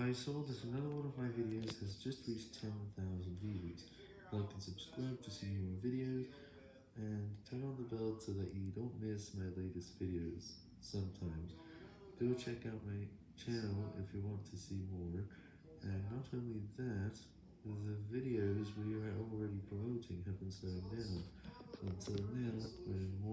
I saw that another one of my videos has just reached 10,000 views. Like and subscribe to see more videos, and turn on the bell so that you don't miss my latest videos sometimes. Go check out my channel if you want to see more, and not only that, the videos we are already promoting have been slowing down, until now when more.